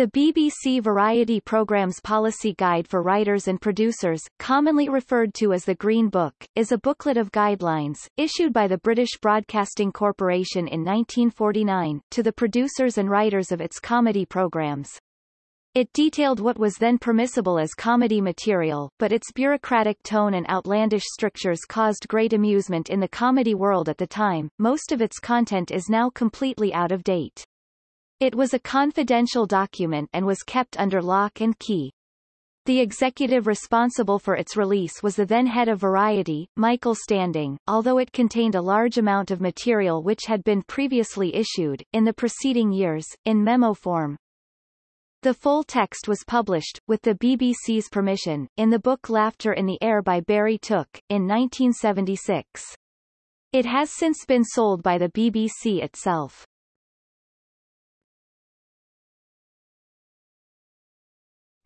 The BBC Variety Programme's Policy Guide for Writers and Producers, commonly referred to as the Green Book, is a booklet of guidelines, issued by the British Broadcasting Corporation in 1949, to the producers and writers of its comedy programmes. It detailed what was then permissible as comedy material, but its bureaucratic tone and outlandish strictures caused great amusement in the comedy world at the time. Most of its content is now completely out of date. It was a confidential document and was kept under lock and key. The executive responsible for its release was the then head of Variety, Michael Standing, although it contained a large amount of material which had been previously issued, in the preceding years, in memo form. The full text was published, with the BBC's permission, in the book Laughter in the Air by Barry Took, in 1976. It has since been sold by the BBC itself.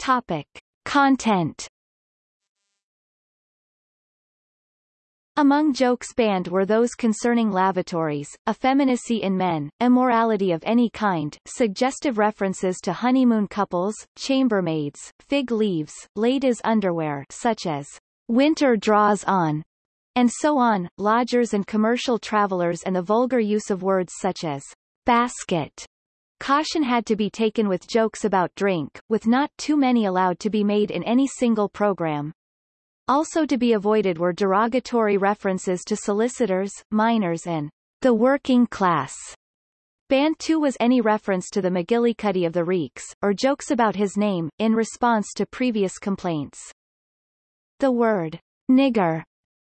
Topic. Content. Among jokes banned were those concerning lavatories, effeminacy in men, immorality of any kind, suggestive references to honeymoon couples, chambermaids, fig leaves, ladies' underwear such as winter draws on, and so on, lodgers and commercial travelers and the vulgar use of words such as basket, Caution had to be taken with jokes about drink, with not too many allowed to be made in any single program. Also to be avoided were derogatory references to solicitors, miners and the working class. Banned too was any reference to the McGillycuddy of the Reeks, or jokes about his name, in response to previous complaints. The word nigger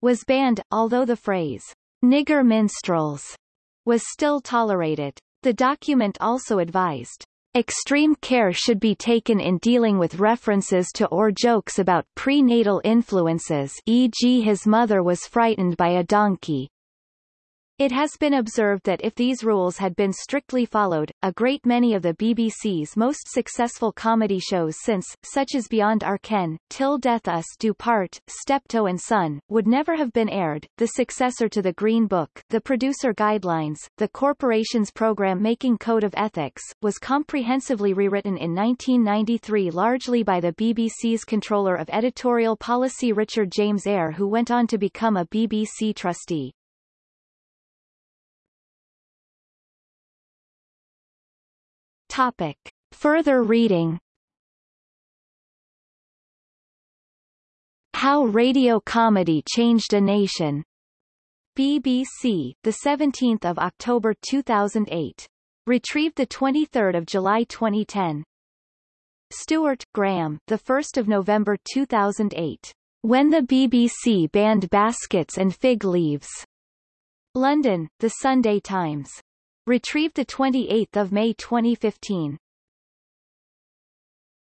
was banned, although the phrase nigger minstrels was still tolerated. The document also advised, Extreme care should be taken in dealing with references to or jokes about prenatal influences e.g. his mother was frightened by a donkey. It has been observed that if these rules had been strictly followed, a great many of the BBC's most successful comedy shows since, such as Beyond Our Ken, Till Death Us Do Part, Steptoe and Son, would never have been aired. The successor to the Green Book, the Producer Guidelines, the corporation's program-making code of ethics, was comprehensively rewritten in 1993 largely by the BBC's controller of editorial policy Richard James Ayre who went on to become a BBC trustee. Topic. Further reading How Radio Comedy Changed a Nation. BBC, the 17th of October 2008. Retrieved the 23rd of July 2010. Stewart, Graham, the 1st of November 2008. When the BBC banned baskets and fig leaves. London, The Sunday Times. Retrieved 28 May 2015.